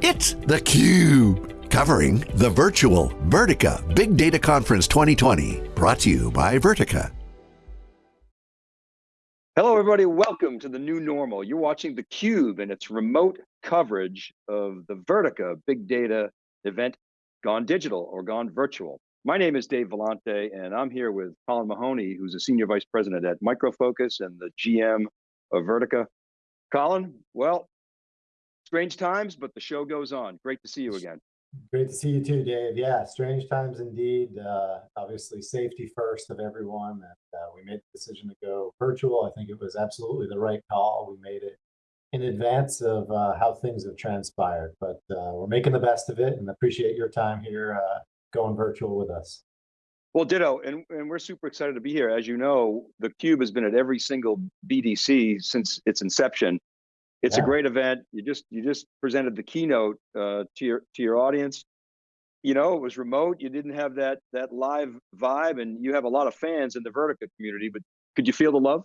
It's theCUBE, covering the virtual Vertica Big Data Conference 2020, brought to you by Vertica. Hello everybody, welcome to the new normal. You're watching theCUBE and its remote coverage of the Vertica Big Data event gone digital or gone virtual. My name is Dave Vellante and I'm here with Colin Mahoney, who's a Senior Vice President at Micro Focus and the GM of Vertica. Colin, well, strange times, but the show goes on. Great to see you again. Great to see you too, Dave. Yeah, strange times indeed. Uh, obviously, safety first of everyone. And uh, we made the decision to go virtual. I think it was absolutely the right call. We made it in advance of uh, how things have transpired, but uh, we're making the best of it and appreciate your time here uh, going virtual with us. Well, ditto, and, and we're super excited to be here. As you know, the Cube has been at every single BDC since its inception. It's yeah. a great event. You just you just presented the keynote uh, to your to your audience. You know, it was remote. You didn't have that that live vibe, and you have a lot of fans in the Vertica community. But could you feel the love?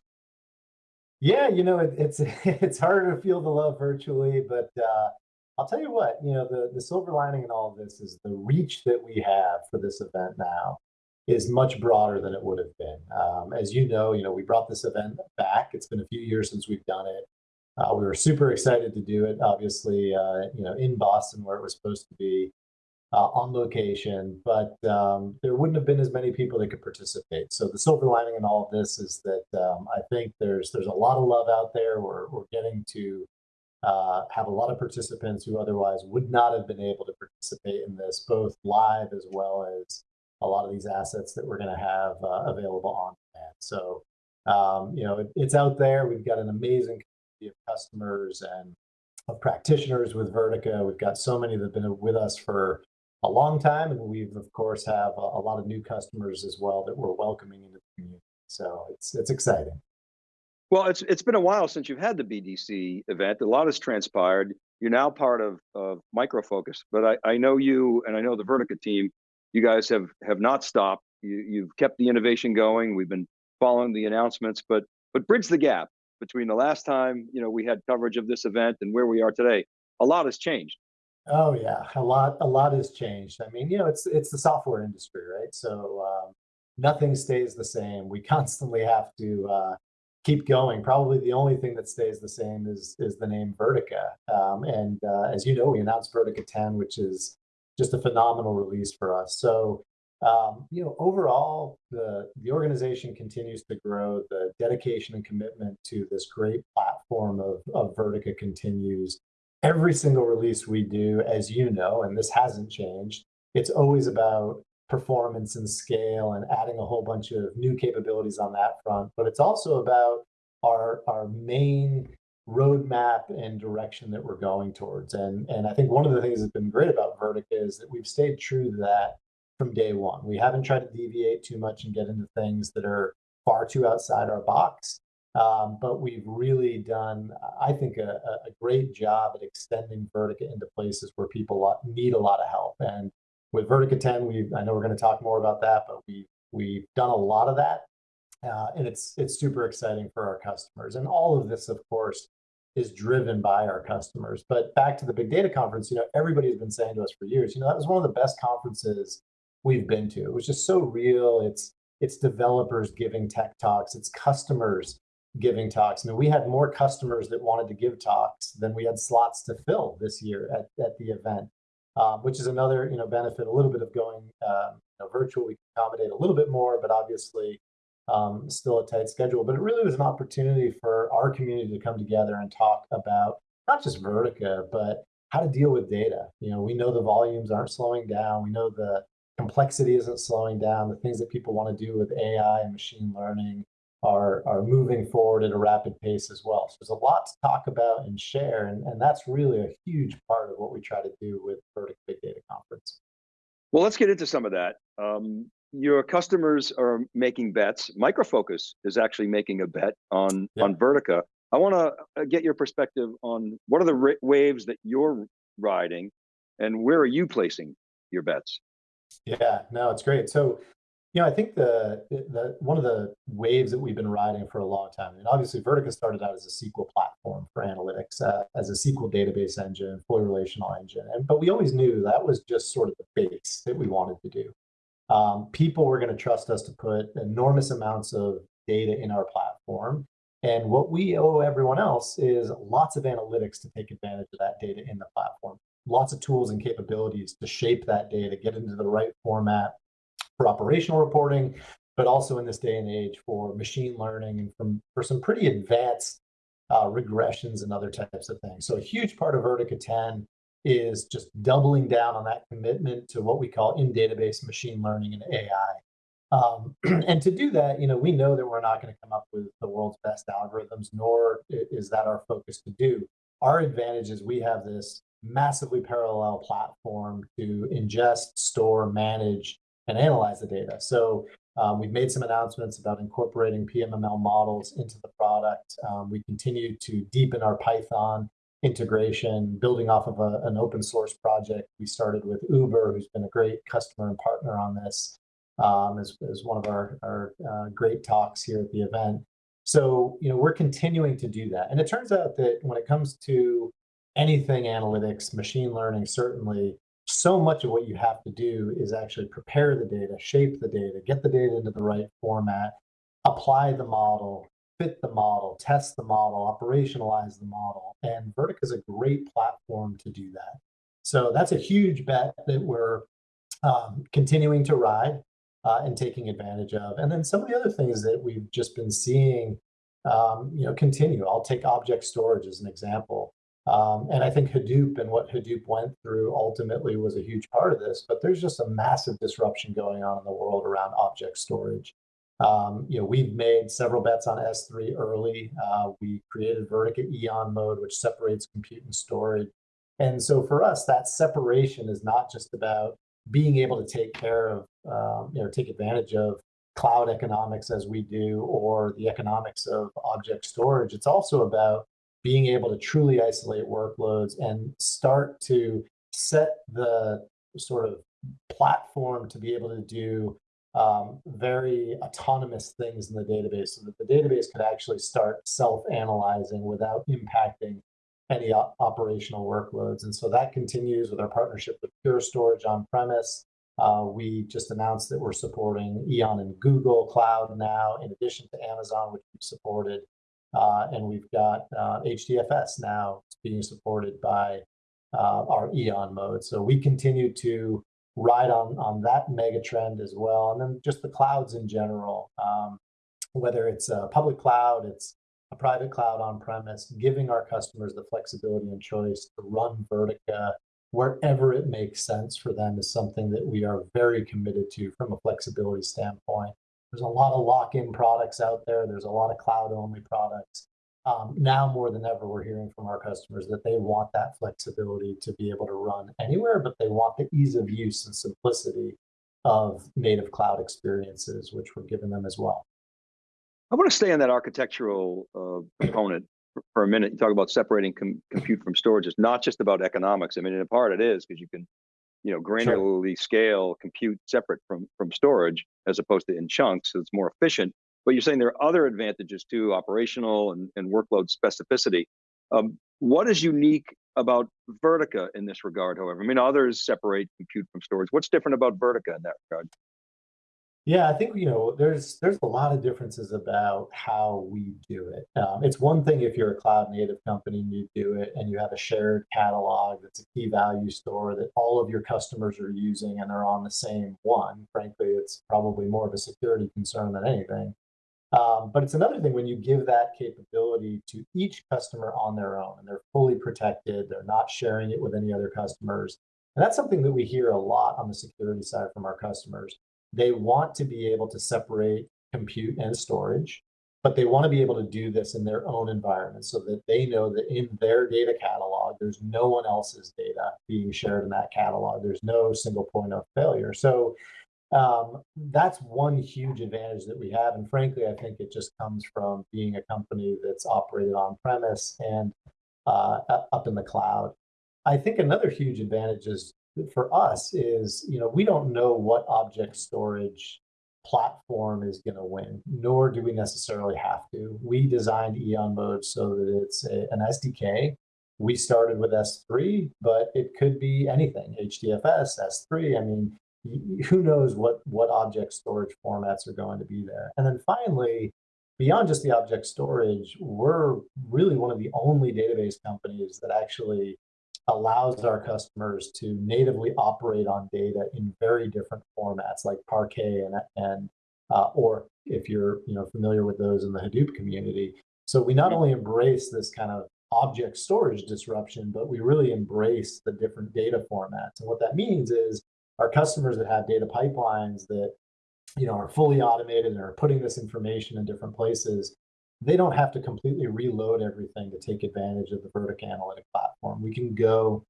Yeah, you know, it, it's it's harder to feel the love virtually, but uh, I'll tell you what, you know, the, the silver lining in all of this is the reach that we have for this event now is much broader than it would have been. Um, as you know, you know, we brought this event back. It's been a few years since we've done it. Uh, we were super excited to do it, obviously, uh, you know, in Boston where it was supposed to be uh, on location, but um, there wouldn't have been as many people that could participate. So the silver lining in all of this is that um, I think there's there's a lot of love out there. We're, we're getting to uh, have a lot of participants who otherwise would not have been able to participate in this, both live as well as a lot of these assets that we're going to have uh, available on demand. So, um, you know, it, it's out there. We've got an amazing of customers and of practitioners with Vertica. We've got so many that have been with us for a long time, and we've of course have a, a lot of new customers as well that we're welcoming into the community. So it's it's exciting. Well, it's it's been a while since you've had the BDC event. A lot has transpired. You're now part of, of Micro Focus, but I, I know you and I know the Vertica team, you guys have have not stopped. You, you've kept the innovation going. We've been following the announcements, but but bridge the gap between the last time you know we had coverage of this event and where we are today. A lot has changed. Oh yeah, a lot a lot has changed. I mean, you know, it's it's the software industry, right? So um, nothing stays the same. We constantly have to uh, keep going. Probably the only thing that stays the same is is the name Vertica. Um, and uh, as you know, we announced Vertica 10, which is just a phenomenal release for us. So um, you know, overall, the the organization continues to grow. The dedication and commitment to this great platform of of Vertica continues. Every single release we do, as you know, and this hasn't changed, it's always about performance and scale and adding a whole bunch of new capabilities on that front. But it's also about our, our main roadmap and direction that we're going towards. And, and I think one of the things that's been great about Vertica is that we've stayed true to that from day one. We haven't tried to deviate too much and get into things that are far too outside our box. Um, but we've really done, I think, a, a, great job at extending Vertica into places where people need a lot of help. And with Vertica 10, we I know we're going to talk more about that, but we we've done a lot of that, uh, and it's it's super exciting for our customers. And all of this, of course, is driven by our customers. But back to the big data conference, you know, everybody's been saying to us for years, you know, that was one of the best conferences we've been to. It was just so real. It's it's developers giving tech talks. It's customers giving talks. I mean, we had more customers that wanted to give talks than we had slots to fill this year at, at the event um, which is another you know benefit. A little bit of going um, you know, virtual, we can accommodate a little bit more, but obviously um, still a tight schedule. But it really was an opportunity for our community to come together and talk about not just Vertica, but how to deal with data. You know, we know the volumes aren't slowing down. We know the complexity isn't slowing down. The things that people want to do with AI and machine learning are, are moving forward at a rapid pace as well. So there's a lot to talk about and share, and, and that's really a huge part of what we try to do with Vertica Big Data Conference. Well, let's get into some of that. Um, your customers are making bets. Micro Focus is actually making a bet on, yeah. on Vertica. I want to uh, get your perspective on what are the waves that you're riding and where are you placing your bets? Yeah, no, it's great. So You know, I think the the one of the waves that we've been riding for a long time, and obviously Vertica started out as a SQL platform for analytics, uh, as a SQL database engine, fully relational engine, and but we always knew that was just sort of the base that we wanted to do. Um, people were going to trust us to put enormous amounts of data in our platform, and what we owe everyone else is lots of analytics to take advantage of that data in the platform, lots of tools and capabilities to shape that data, get into the right format for operational reporting, but also in this day and age for machine learning and from, for some pretty advanced uh, regressions and other types of things. So a huge part of Vertica 10 is just doubling down on that commitment to what we call in database machine learning and AI. Um, and to do that, you know, we know that we're not going to come up with the world's best algorithms, nor is that our focus to do. Our advantage is we have this massively parallel platform to ingest, store, manage, and analyze the data. So um, we've made some announcements about incorporating PMML models into the product. Um, we continue to deepen our Python integration, building off of a, an open source project. We started with Uber, who's been a great customer and partner on this, um, as, as one of our, our uh, great talks here at the event. So, you know, we're continuing to do that. And it turns out that when it comes to anything analytics, machine learning, certainly, so much of what you have to do is actually prepare the data, shape the data, get the data into the right format, apply the model, fit the model, test the model, operationalize the model. And Vertica is a great platform to do that. So that's a huge bet that we're um, continuing to ride uh, and taking advantage of. And then some of the other things that we've just been seeing, um, you know, continue. I'll take object storage as an example. Um, and I think Hadoop and what Hadoop went through ultimately was a huge part of this, but there's just a massive disruption going on in the world around object storage. Um, you know, we've made several bets on S3 early. Uh, we created Vertica Eon mode, which separates compute and storage. And so for us, that separation is not just about being able to take care of, um, you know, take advantage of cloud economics as we do, or the economics of object storage. It's also about being able to truly isolate workloads and start to set the sort of platform to be able to do um, very autonomous things in the database so that the database could actually start self-analyzing without impacting any operational workloads. And so that continues with our partnership with Pure Storage on premise. Uh, we just announced that we're supporting Eon and Google Cloud now, in addition to Amazon, which we've supported. Uh, and we've got uh, HDFS now being supported by uh, our Eon mode. So we continue to ride on, on that mega trend as well. And then just the clouds in general, um, whether it's a public cloud, it's a private cloud on premise, giving our customers the flexibility and choice to run Vertica wherever it makes sense for them is something that we are very committed to from a flexibility standpoint. There's a lot of lock-in products out there. There's a lot of cloud-only products. Um, now more than ever, we're hearing from our customers that they want that flexibility to be able to run anywhere, but they want the ease of use and simplicity of native cloud experiences, which we're giving them as well. I want to stay on that architectural uh, component for, a minute. You talk about separating com compute from storage. It's not just about economics. I mean, in part it is because you can you know, granularly sure. scale compute separate from, from storage as opposed to in chunks, so it's more efficient. But you're saying there are other advantages too, operational and, and workload specificity. Um, what is unique about Vertica in this regard, however? I mean, others separate compute from storage. What's different about Vertica in that regard? Yeah, I think you know there's there's a lot of differences about how we do it. Um, it's one thing if you're a cloud native company and you do it and you have a shared catalog that's a key value store that all of your customers are using and they're on the same one. Frankly, it's probably more of a security concern than anything. Um, but it's another thing when you give that capability to each customer on their own and they're fully protected, they're not sharing it with any other customers. And that's something that we hear a lot on the security side from our customers they want to be able to separate compute and storage, but they want to be able to do this in their own environment so that they know that in their data catalog, there's no one else's data being shared in that catalog. There's no single point of failure. So um, that's one huge advantage that we have. And frankly, I think it just comes from being a company that's operated on premise and uh, up in the cloud. I think another huge advantage is for us is, you know, we don't know what object storage platform is going to win, nor do we necessarily have to. We designed Eon Mode so that it's a, an SDK. We started with S3, but it could be anything, HDFS, S3. I mean, who knows what, what object storage formats are going to be there. And then finally, beyond just the object storage, we're really one of the only database companies that actually allows our customers to natively operate on data in very different formats like Parquet and, and uh, or if you're you know familiar with those in the Hadoop community. So we not only embrace this kind of object storage disruption, but we really embrace the different data formats. And what that means is our customers that have data pipelines that you know are fully automated and are putting this information in different places they don't have to completely reload everything to take advantage of the Vertica Analytic platform. We can go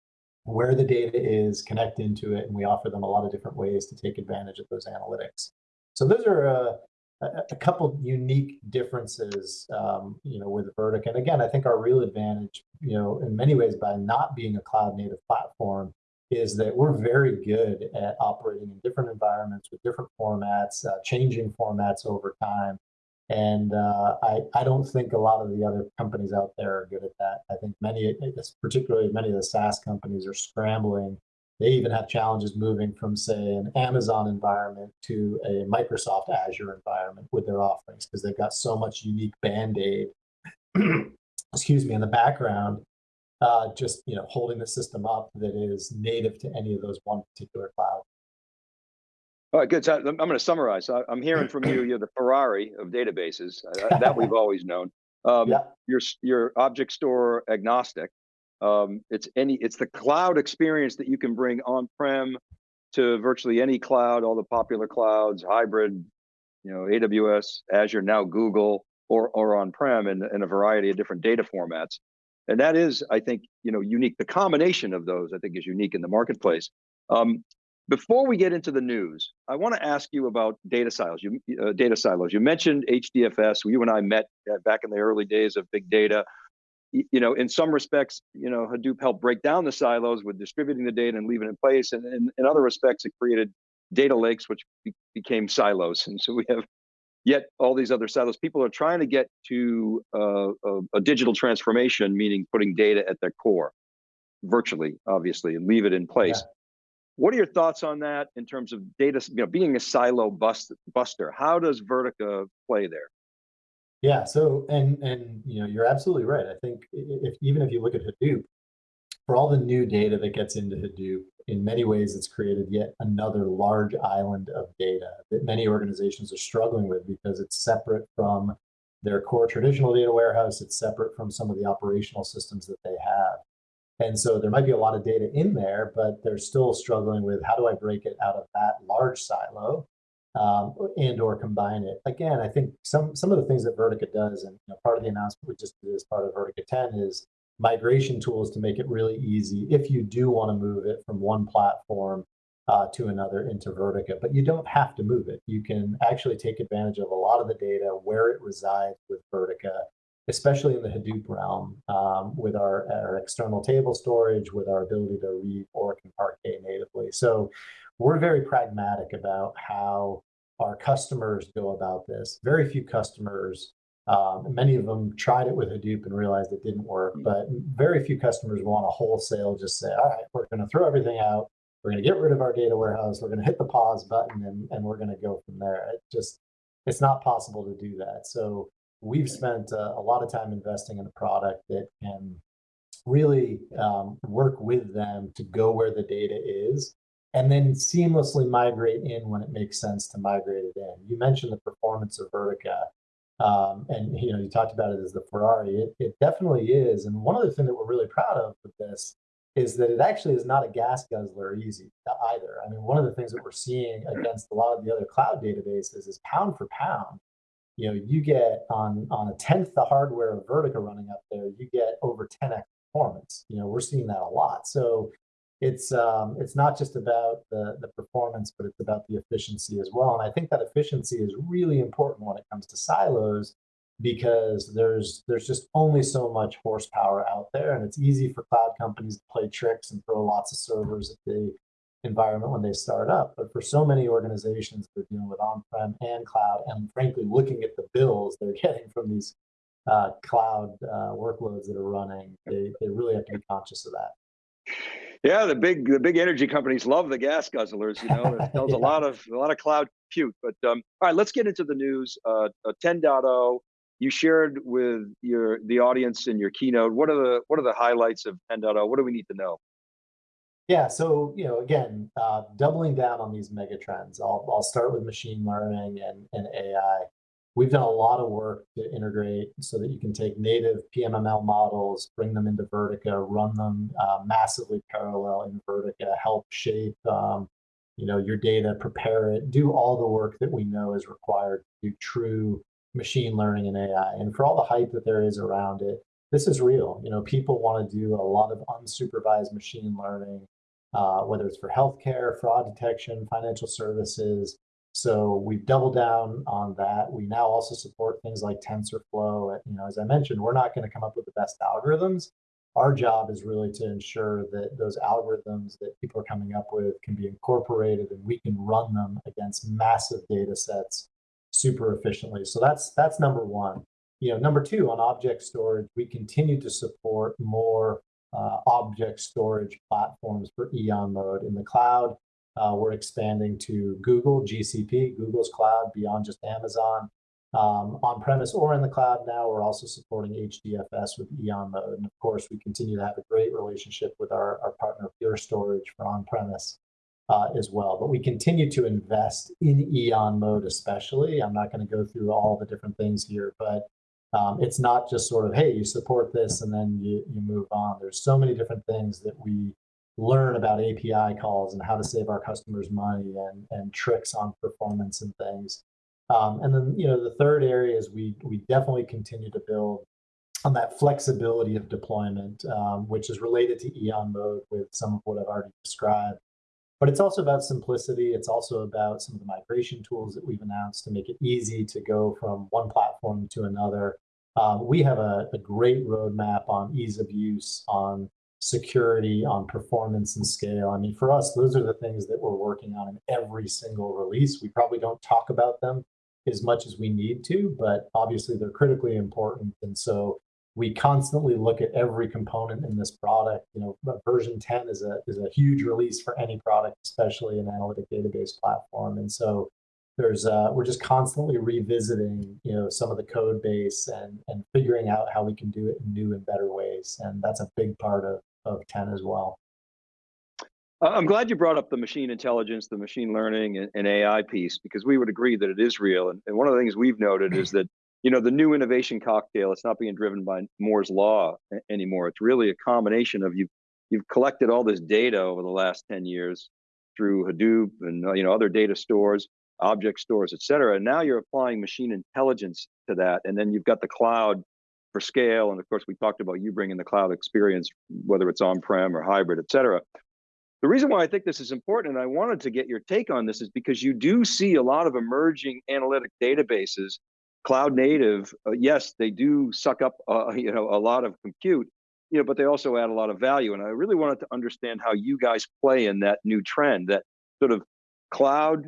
where the data is, connect into it, and we offer them a lot of different ways to take advantage of those analytics. So those are uh, a, a couple unique differences, um, you know, with Vertica. And again, I think our real advantage, you know, in many ways by not being a cloud native platform is that we're very good at operating in different environments with different formats, uh, changing formats over time. And uh, I, I don't think a lot of the other companies out there are good at that. I think many, particularly many of the SaaS companies are scrambling. They even have challenges moving from, say, an Amazon environment to a Microsoft Azure environment with their offerings because they've got so much unique band-aid, excuse me, in the background, uh, just you know holding the system up that is native to any of those one particular cloud. All right, good. So I'm going to summarize. I'm hearing from you, you're the Ferrari of databases. Uh, that we've always known. Um, yeah. You're you're object store agnostic. Um, it's any it's the cloud experience that you can bring on-prem to virtually any cloud, all the popular clouds, hybrid, you know, AWS, Azure, now Google, or or on-prem, in, in a variety of different data formats. And that is, I think, you know, unique. The combination of those, I think, is unique in the marketplace. Um, before we get into the news, I want to ask you about data silos. You, uh, data silos. You mentioned HDFS. You and I met uh, back in the early days of big data. You, you know, in some respects, you know, Hadoop helped break down the silos with distributing the data and leaving it in place. And, and in other respects, it created data lakes, which be became silos. And so we have yet all these other silos. People are trying to get to uh, a, a digital transformation, meaning putting data at their core, virtually, obviously, and leave it in place. Yeah what are your thoughts on that in terms of data, you know, being a silo bust, buster? How does Vertica play there? Yeah, so, and, and, you know, you're absolutely right. I think if, even if you look at Hadoop, for all the new data that gets into Hadoop, in many ways, it's created yet another large island of data that many organizations are struggling with because it's separate from their core traditional data warehouse. It's separate from some of the operational systems that they have. And so there might be a lot of data in there, but they're still struggling with how do I break it out of that large silo um, and or combine it. Again, I think some some of the things that Vertica does, and you know, part of the announcement we just did as part of Vertica 10 is migration tools to make it really easy if you do want to move it from one platform uh, to another into Vertica, but you don't have to move it. You can actually take advantage of a lot of the data where it resides with Vertica especially in the Hadoop realm, um, with our, our, external table storage, with our ability to read ORC and Parquet natively. So we're very pragmatic about how our customers go about this. Very few customers, um, many of them tried it with Hadoop and realized it didn't work, mm. but very few customers want to wholesale just say, all right, we're going to throw everything out. We're going to get rid of our data warehouse. We're going to hit the pause button and, and we're going to go from there. It just, it's not possible to do that. So we've spent uh, a lot of time investing in a product that can really um, work with them to go where the data is and then seamlessly migrate in when it makes sense to migrate it in. You mentioned the performance of Vertica, um, and you know you talked about it as the Ferrari. It, it definitely is, and one other thing that we're really proud of with this is that it actually is not a gas guzzler easy either. I mean, one of the things that we're seeing against a lot of the other cloud databases is pound for pound, you know, you get on on a tenth the hardware of Vertica running up there, you get over 10x performance. You know, we're seeing that a lot. So it's um, it's not just about the the performance, but it's about the efficiency as well. And I think that efficiency is really important when it comes to silos because there's there's just only so much horsepower out there, and it's easy for cloud companies to play tricks and throw lots of servers at the environment when they start up. But for so many organizations, they're dealing with on-prem and cloud, and frankly, looking at the bills they're getting from these uh, cloud uh, workloads that are running, they, they really have to be conscious of that. Yeah, the big the big energy companies love the gas guzzlers. You know, there's yeah. a lot of a lot of cloud compute. But um, all right, let's get into the news. Uh, uh 10.0. You shared with your the audience in your keynote. What are the what are the highlights of 10.0? What do we need to know? Yeah, so you know, again, uh, doubling down on these mega trends. I'll I'll start with machine learning and and AI. We've done a lot of work to integrate so that you can take native PMML models, bring them into Vertica, run them uh, massively parallel in Vertica, help shape um, you know, your data, prepare it, do all the work that we know is required to do true machine learning and AI. And for all the hype that there is around it, this is real. You know, people want to do a lot of unsupervised machine learning, uh, whether it's for healthcare, fraud detection, financial services, so we've doubled down on that. We now also support things like TensorFlow. You know, as I mentioned, we're not going to come up with the best algorithms. Our job is really to ensure that those algorithms that people are coming up with can be incorporated and we can run them against massive data sets super efficiently. So that's that's number one. You know, number two on object storage, we continue to support more uh, object storage platforms for Eon mode in the cloud. Uh, we're expanding to Google, GCP, Google's cloud beyond just Amazon. Um, on premise or in the cloud now, we're also supporting HDFS with Eon mode. And of course, we continue to have a great relationship with our, our partner Pure Storage for on premise uh, as well. But we continue to invest in Eon mode, especially. I'm not going to go through all the different things here, but um, it's not just sort of, hey, you support this and then you, you move on. There's so many different things that we learn about API calls and how to save our customers money and, and tricks on performance and things. Um, and then, you know, the third area is we, we definitely continue to build on that flexibility of deployment, um, which is related to Eon mode with some of what I've already described. But it's also about simplicity. It's also about some of the migration tools that we've announced to make it easy to go from one platform to another. Um, we have a, a, great roadmap on ease of use, on security, on performance and scale. I mean, for us, those are the things that we're working on in every single release. We probably don't talk about them as much as we need to, but obviously they're critically important. And so we constantly look at every component in this product. You know, version 10 is a is a huge release for any product, especially an analytic database platform. And so there's uh, we're just constantly revisiting you know some of the code base and and figuring out how we can do it in new and better ways and that's a big part of of 10 as well i'm glad you brought up the machine intelligence the machine learning and, and ai piece because we would agree that it is real and, and one of the things we've noted is that you know the new innovation cocktail it's not being driven by moore's law anymore it's really a combination of you you've collected all this data over the last 10 years through hadoop and uh, you know other data stores object stores, et cetera. And now you're applying machine intelligence to that. And then you've got the cloud for scale. And of course, we talked about you bringing the cloud experience, whether it's on-prem or hybrid, et cetera. The reason why I think this is important, and I wanted to get your take on this, is because you do see a lot of emerging analytic databases, cloud native. Uh, yes, they do suck up, uh, you know, a lot of compute, you know, but they also add a lot of value. And I really wanted to understand how you guys play in that new trend, that sort of cloud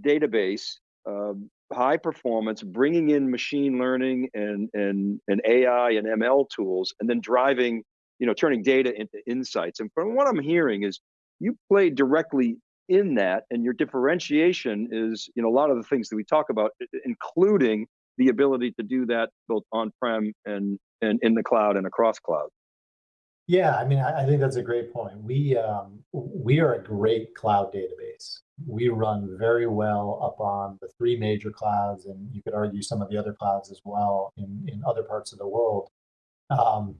database, uh, high performance, bringing in machine learning and, and, and AI and ML tools, and then driving, you know, turning data into insights. And from what I'm hearing is you play directly in that and your differentiation is, you know, a lot of the things that we talk about, including the ability to do that both on-prem and, and in the cloud and across cloud. Yeah, I mean, I, think that's a great point. We um, we are a great cloud database. We run very well up on the three major clouds, and you could argue some of the other clouds as well in in other parts of the world. Um,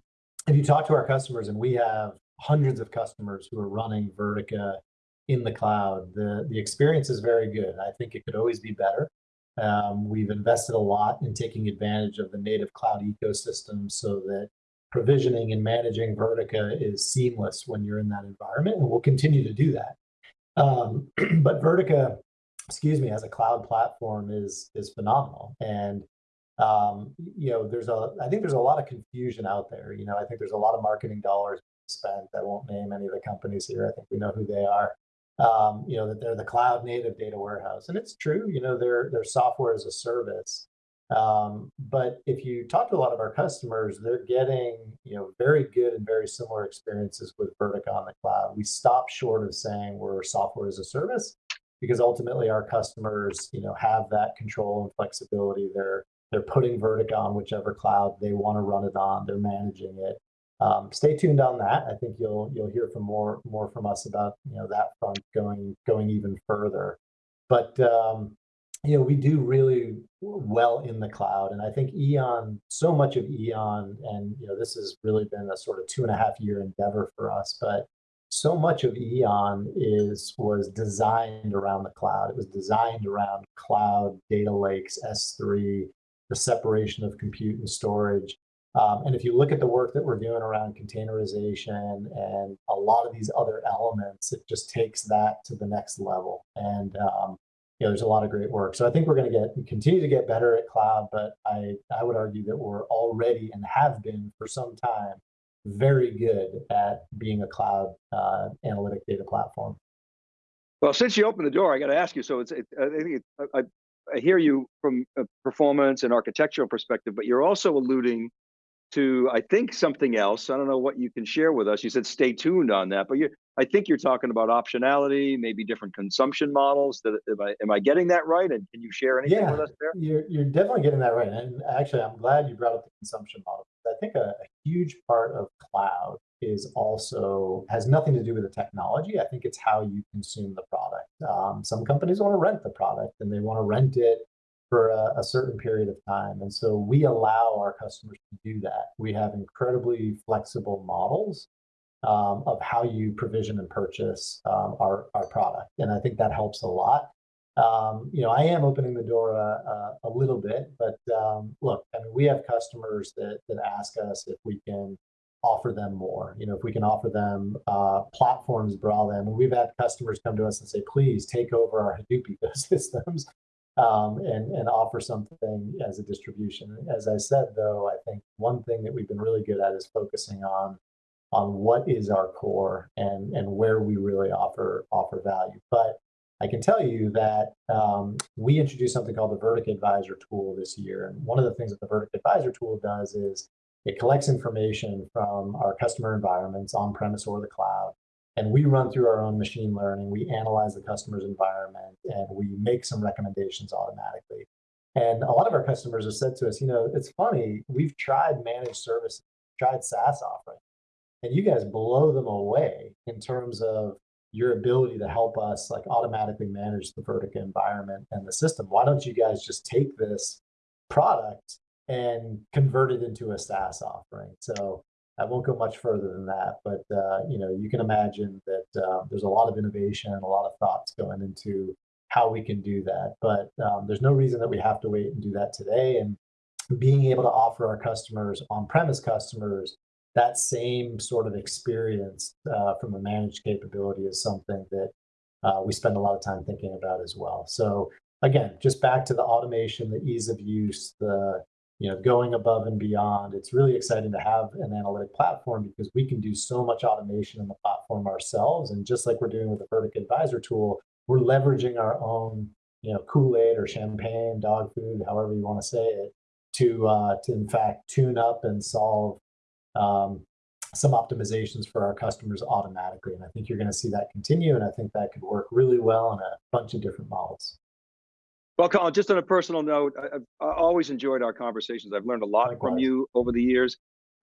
if you talk to our customers, and we have hundreds of customers who are running Vertica in the cloud, the the experience is very good. I think it could always be better. Um, we've invested a lot in taking advantage of the native cloud ecosystem so that provisioning and managing Vertica is seamless when you're in that environment, and we'll continue to do that. Um, but Vertica, excuse me, as a cloud platform is is phenomenal, and um, you know, there's a I think there's a lot of confusion out there. You know, I think there's a lot of marketing dollars spent. I won't name any of the companies here. I think we know who they are. Um, you know, that they're the cloud native data warehouse. And it's true, you know, they're, they're software as a service. Um, but if you talk to a lot of our customers, they're getting, you know, very good and very similar experiences with Vertica on the cloud. We stop short of saying we're software as a service because ultimately our customers, you know, have that control and flexibility. They're they're putting Vertica on whichever cloud they want to run it on. They're managing it. Um, stay tuned on that. I think you'll you'll hear from more more from us about you know that front going going even further. But um, you know we do really well in the cloud, and I think Eon so much of Eon, and you know this has really been a sort of two and a half year endeavor for us. But so much of Eon is was designed around the cloud. It was designed around cloud data lakes, S3, the separation of compute and storage. Um, and if you look at the work that we're doing around containerization and a lot of these other elements, it just takes that to the next level. And um, you know, there's a lot of great work. So I think we're going to get continue to get better at cloud, but I I would argue that we're already and have been for some time very good at being a cloud uh, analytic data platform. Well, since you opened the door, I got to ask you. So it's it, I think it, I, I hear you from a performance and architectural perspective, but you're also alluding to, I think, something else. I don't know what you can share with us. You said stay tuned on that, but you, I think you're talking about optionality, maybe different consumption models. That am I am I getting that right? And can you share anything yeah, with us there? You're you're definitely getting that right. And actually, I'm glad you brought up the consumption model. I think a, a huge part of cloud is also has nothing to do with the technology. I think it's how you consume the product. Um, some companies want to rent the product and they want to rent it for a, a, certain period of time. And so we allow our customers to do that. We have incredibly flexible models um, of how you provision and purchase um, our, our product. And I think that helps a lot. Um, you know, I am opening the door a, a, a little bit, but um, look, I mean, we have customers that, that ask us if we can offer them more. You know, if we can offer them uh, platforms for them. And we've had customers come to us and say, please take over our Hadoop ecosystems um, and, and offer something as a distribution. As I said, though, I think one thing that we've been really good at is focusing on on what is our core and, and where we really offer offer value. But I can tell you that um, we introduced something called the Vertica Advisor tool this year. And one of the things that the Vertica Advisor tool does is it collects information from our customer environments on premise or the cloud and we run through our own machine learning. We analyze the customer's environment and we make some recommendations automatically. And a lot of our customers have said to us, you know, it's funny, we've tried managed services, tried SaaS offering, and you guys blow them away in terms of your ability to help us like automatically manage the Vertica environment and the system. Why don't you guys just take this product and convert it into a SaaS offering? So I won't go much further than that, but uh, you know, you can imagine that uh, there's a lot of innovation and a lot of thoughts going into how we can do that. But um, there's no reason that we have to wait and do that today. And being able to offer our customers, on-premise customers, that same sort of experience uh, from a managed capability is something that uh, we spend a lot of time thinking about as well. So again, just back to the automation, the ease of use, the you know, going above and beyond. It's really exciting to have an analytic platform because we can do so much automation in the platform ourselves. And just like we're doing with the Vertica Advisor tool, we're leveraging our own, you know, Kool-Aid or champagne, dog food, however you want to say it, to uh, to in fact tune up and solve um, some optimizations for our customers automatically. And I think you're going to see that continue. And I think that could work really well in a bunch of different models. Well, Colin, just on a personal note, I, have always enjoyed our conversations. I've learned a lot Likewise. from you over the years.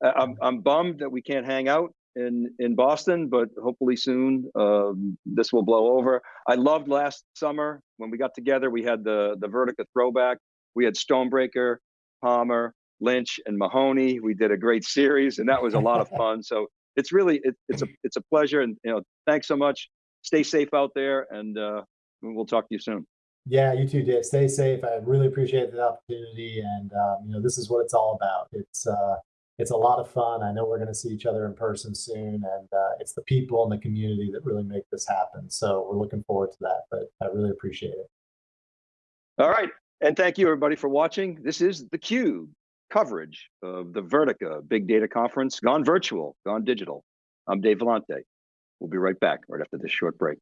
Uh, I'm, I'm bummed that we can't hang out in, in Boston, but hopefully soon um, this will blow over. I loved last summer when we got together. We had the, the Vertica throwback. We had Stonebraker, Palmer, Lynch, and Mahoney. We did a great series, and that was a lot of fun. So it's really it, it's a it's a pleasure, and you know, thanks so much. Stay safe out there, and uh, we'll talk to you soon. Yeah, you too, Dave. Stay safe. I really appreciate the opportunity, and um, you know this is what it's all about. It's uh, it's a lot of fun. I know we're going to see each other in person soon, and uh, it's the people and the community that really make this happen. So we're looking forward to that. But I really appreciate it. All right, and thank you everybody for watching. This is the Cube coverage of the Vertica Big Data Conference, gone virtual, gone digital. I'm Dave Vellante. We'll be right back right after this short break.